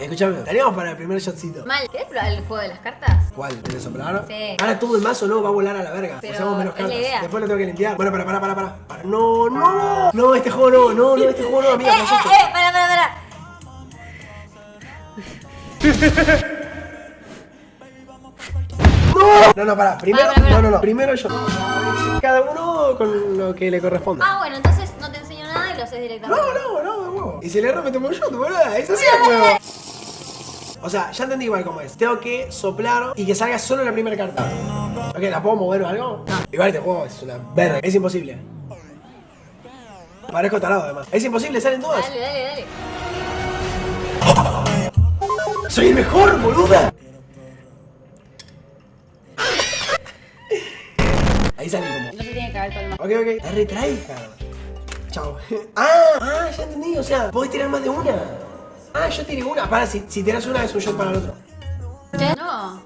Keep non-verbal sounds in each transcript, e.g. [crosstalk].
Escuchame, estaríamos para el primer shotcito. Mal. ¿Querés probar el juego de las cartas? ¿Cuál? ¿El de soplar? Sí. Ahora todo el mazo no va a volar a la verga. Pero Usamos menos es la cartas. idea. Después lo tengo que limpiar. Bueno, para, para, para, para. para. No, no. No, este juego no. No, no, este juego no, [laughs] Eh, amiga. eh, no asustes. eh, para, para, para. [laughs] No, no, para. Primero, Para, para, para. no, no, no. Primero yo. Cada uno con lo que le corresponda. Ah, bueno, entonces no te enseño nada y lo haces directamente. No, no, no, de huevo. Y si le erro me tomo yo, tu boluda. Eso sí es huevo. O sea, ya entendí igual cómo es. Tengo que soplar y que salga solo la primera carta. Ok, ¿la puedo mover o algo? No. Igual este juego es una verga. Es imposible. Parezco tarado además. Es imposible, salen todas. Dale, dale, dale. ¡Soy el mejor, boluda! Ahí salí como. No se tiene que caer todo el. Ok, ok. La retraija. Chao. [laughs] Ah, ah, ya entendí. O sea, podés tirar más de una. Ah, yo tiré una. Para, si, si tiras una es un shot para el otro. No.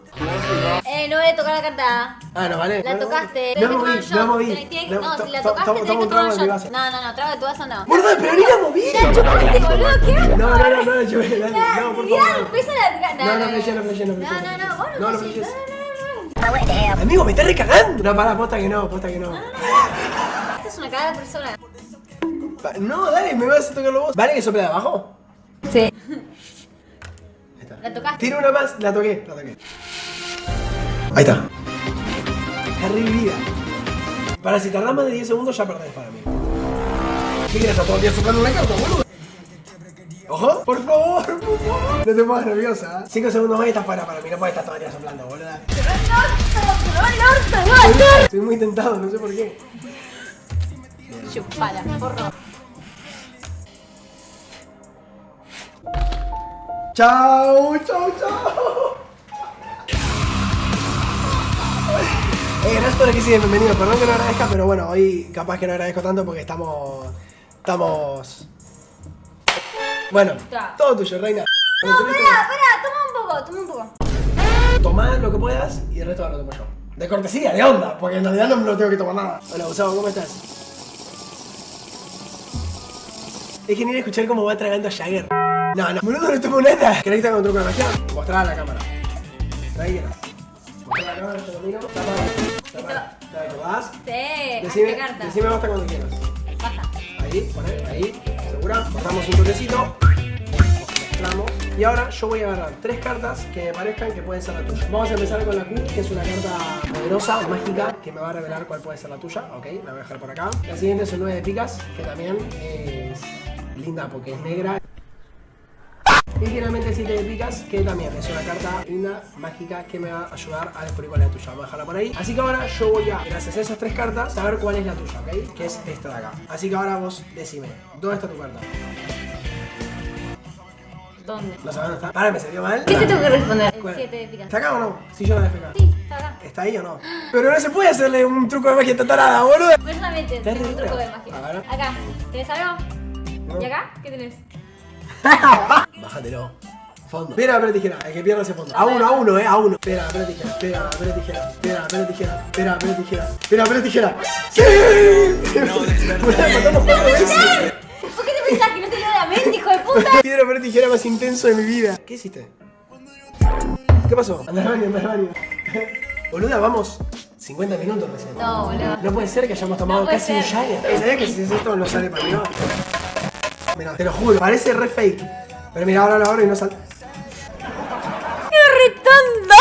Eh, no voy a tocar la carta. Ah, no, vale. La tocaste. No tenés moví, no moví. Tenés- tenés No, si la to- tocaste to- tenés que tomar un shot. No, no, no, trago de tu vaso no. Boluda, pero ni la moví. Ya chupaste, boludo, ¿qué? No, no, no, no, por favor. la... No, no, no, no, No, no, no, vos No, no no. No, no, no. Amigo, me estás recagando. No, pará, posta que no, posta que no. Esta es una cagada persona. No, dale, me vas a tocarlo vos. ¿Vale que sople de abajo? Sí. Ahí está. La tocaste. Tiro una más, la toqué, la toqué. Ahí está. Está revivida. Para si tardás más de 10 segundos ya perdés para mí. ¿Qué quieres estar todo el día soplando una carta, boludo? Ojo, por favor, por favor. No te pongas nerviosa. 5 segundos más y estás fuera para mí. No puedes estar todo el día soplando, boluda. Estoy muy tentado, no sé por qué. Chupala, porro. Chao, chao, chao. Eh, gracias a los que siguen, bienvenidos. Perdón que no agradezca, pero bueno, hoy capaz que no agradezco tanto porque estamos. Estamos. Bueno, todo tuyo, reina. No, pará, pará, toma un poco, toma un poco. Tomá lo que puedas y el resto lo tomo yo. De cortesía, de onda, porque en realidad no me lo tengo que tomar nada. Hola, Gustavo, ¿cómo estás? Es genial escuchar cómo va tragando Jagger. No, no, boludo, no tomo nada. ¿Querés que te haga un truco de magia? Mostrar a la cámara. Tranquila. Mostrar a la cámara, te lo miro. Tapá. Tapá. ¿te vas? Sí, Decime, carta. decime basta cuando quieras. Basta. Ahí, poné, ahí, segura. Bajamos un toquecito. Y ahora yo voy a agarrar tres cartas que me parezcan que pueden ser la tuya. Vamos a empezar con la Q, que es una carta poderosa, mágica, que me va a revelar cuál puede ser la tuya. Ok, la voy a dejar por acá. La siguiente es un 9 de picas, que también es linda porque es negra. Y finalmente el 7 de picas, que también es una carta linda, mágica, que me va a ayudar a descubrir cuál es la tuya. Vamos a dejarla por ahí. Así que ahora yo voy a, gracias a esas tres cartas, saber cuál es la tuya, ¿ok? Que es esta de acá. Así que ahora vos decime, ¿dónde está tu carta? ¿Dónde? ¿No sabes dónde está? Para, me salió mal. ¿Qué te tengo que responder? El ¿Cuál? 7 de picas. ¿Está acá o no? Si yo la dejé acá. Sí, está acá. ¿Está ahí o no? Pero no se puede hacerle un truco de magia tatarada, boludo. Personalmente, tengo un truco de magia. A ver. Acá, ¿tenés algo? No. ¿Y acá? ¿Qué tenés? Bájatelo. Fondo. Piedra, papel, tijera. El que pierda ese fondo. A uno, a uno, eh. A uno. Piedra, papel, tijera. Piedra, papel, tijera. Piedra, papel, tijera. Piedra, papel, tijera. Piedra, papel, tijera. ¡Sí! ¿Por qué te pensás que no te leo la mente, hijo de puta? Piedra, papel, tijera más intenso de mi vida. ¿Qué hiciste? ¿Qué pasó? Andá al baño, andá al baño. Boluda, vamos 50 minutos recién. No, boludo. No puede ser que hayamos tomado No casi un ser. Jagger. Eh, ¿Sabías que si esto no sale para arriba? Te lo juro, parece re fake. Pero mira, ahora lo abro y no sale. ¡Qué retonto!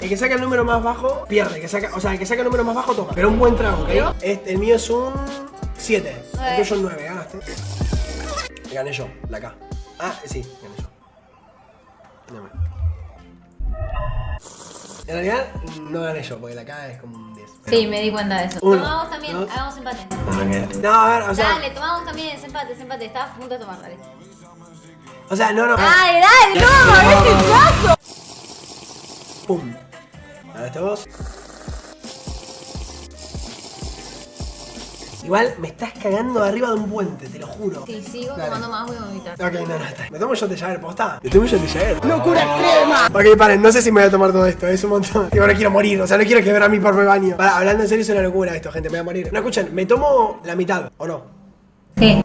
El que saca el número más bajo, pierde. El que saca, o sea, el que saca el número más bajo toma. Pero un buen trago, ¿ok? Este, el mío es un 7. El tuyo es 9, ganaste. Gané yo, la K. Ah, sí, gané yo. En realidad, no gané yo, porque la K es como un 10. Sí, me di cuenta de eso. Uno, tomamos también, dos. hagamos empate. No, a ver, o sea. Dale, tomamos también ese empate, ese empate. Estabas a punto de tomar, dale. O sea, no, no. Dale, dale, no, este caso. Pum. Ahora este vos. Igual me estás cagando arriba de un puente, te lo juro. Si sigo tomando más voy a vomitar. Ok, no, no, está. Me tomo un shot de Jagger, posta. Me tomo un shot de Jagger. ¡Locura extrema! Ok, paren, no sé si me voy a tomar todo esto, es un montón. Digo, no quiero morir, o sea, no quiero quebrar a mi propio baño. Para, hablando en serio, es una locura esto, gente, me voy a morir. No, escuchen, me tomo la mitad, ¿o no? Sí.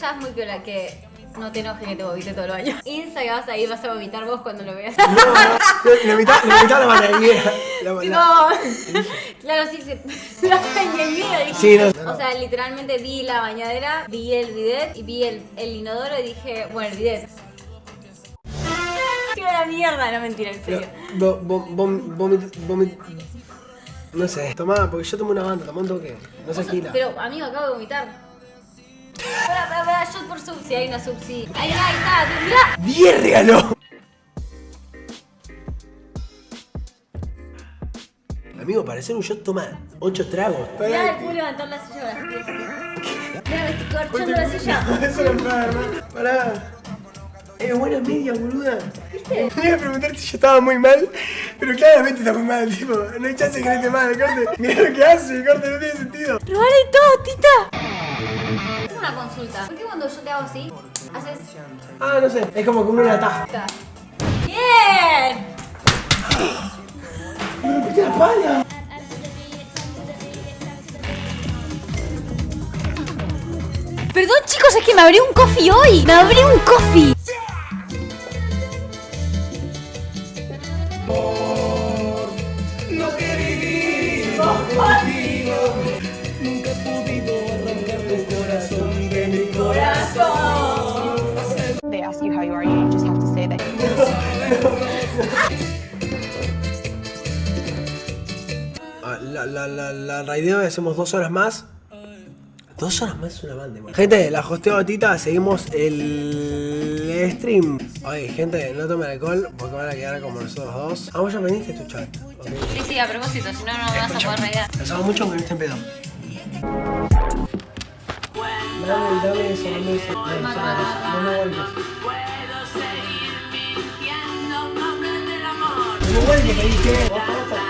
Ya es muy viola que no te enojes que te vomite todo el baño. [laughs] Insta que vas a ir, vas a vomitar vos cuando lo veas. No, no, mitad, la. La, [laughs] Tipo, la- [laughs] claro, sí, sí. La bañadera. Sí, no, no. O sea, literalmente vi la bañadera, vi el bidet y vi el, el inodoro y dije, bueno, el bidet. ¡Qué la mierda! No, mentira, en serio. Vomit- No sé, tomá, porque yo tomé una banda, tomá un toque. No se agila. Pero, amigo, acabo de vomitar. Pará, pará, pará, shot por sub, si hay una sub, sí. Ahí, ahí está, mirá. ¡10 regaló! Amigo, para hacer un shot toma 8 tragos. Mirá, el puedo levantar la silla las pies. Mirá, me estoy corchando la silla. [laughs] Eso no hermano. Pará. Es buena media, boluda. ¿Viste? Me iba a preguntar si yo estaba muy mal, pero claramente está muy mal, tipo. No hay chance de que no esté mal, corte. Mirá lo que hace, corte, no tiene sentido. ¡Lo vale todo, tita! Una consulta. ¿Por qué cuando yo te hago así, haces... Ah, no sé, es como comer una taja. ¡Bien! ¡Me rompiste la pala! Perdón chicos, es que me abrí un coffee hoy. Me abrí un coffee. Lo que vivimos contigo, nunca they ask you how you are, you just have to say that. Ah, La, la, la, la raideo hacemos dos horas más. Dos horas más es una banda, igual. Gente, la hosteo a Tita, seguimos el stream. Oye, gente, no tomen alcohol porque van a quedar como nosotros dos. Ah, vos ya vendiste tu chat. ok. Sí, sí, a propósito, si no, no me vas a poder reír. Pensaba mucho aunque no esté en pedo. Dame, eso, dame eso. Dame eso. No me vuelves. No me vuelves, que dije. Basta, basta.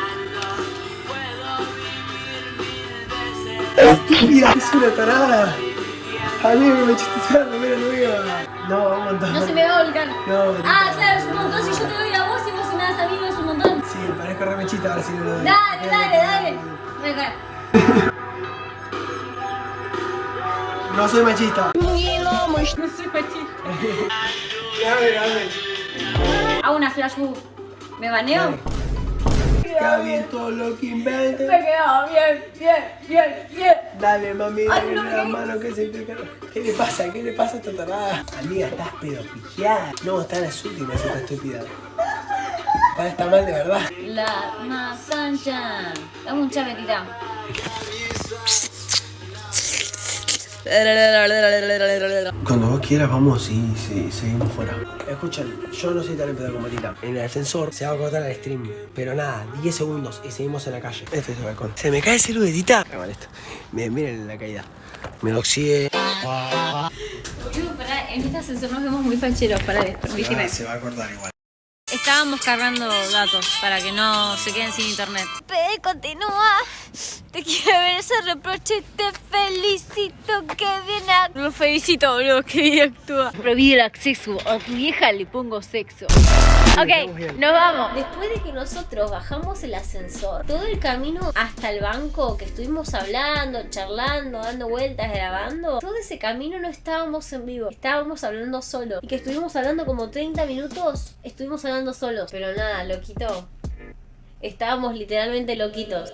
Estúpida, es una tarada. Amigo, me echaste toda la primera nueva. No, a montar. No se me va a volcar. No, Ah, claro, es un montón. Si yo te doy a vos y vos si me das a mí, no es un montón. Sí, parezco remechita ahora sí no lo doy. Dale, dale, dale. Venga. [laughs] No soy machista. [laughs] No soy machista. Hago una flash move. ¿Me baneo? Queda bien todo lo que inventes. Me quedó bien, bien, bien, bien. Dale, mami, Ay, dale no, la ¿qué? mano que se te cae. ¿Qué le pasa? ¿Qué le pasa a esta tarada? Amiga, estás pero pillada. No, está en las últimas esta estúpida. Está, está mal de verdad. La masancha. Dame un chavetita. Cuando vos quieras vamos y sí, seguimos fuera. Escuchen, yo no soy tan en pedo como Tita. En el ascensor se va a cortar el stream. Pero nada, 10 segundos y seguimos en la calle. Este es el balcón. ¿Se me cae el celu de Tita? Ah, vale, esto. Miren, miren la caída. Me oxide. En este ascensor nos vemos muy facheros. Pará, permíteme. se va a cortar igual. Estábamos cargando datos para que no se queden sin internet. P, continúa. Te quiero ver ese reproche. Te felicito. Que bien actúa. Lo felicito, boludo. Que bien actúa. Prohíbe el acceso. A tu vieja le pongo sexo. Ok, nos vamos. Después de que nosotros bajamos el ascensor, todo el camino hasta el banco que estuvimos hablando, charlando, dando vueltas, grabando, todo ese camino no estábamos en vivo, estábamos hablando solo. Y que estuvimos hablando como 30 minutos, estuvimos hablando solos. Pero nada, loquito. Estábamos literalmente loquitos.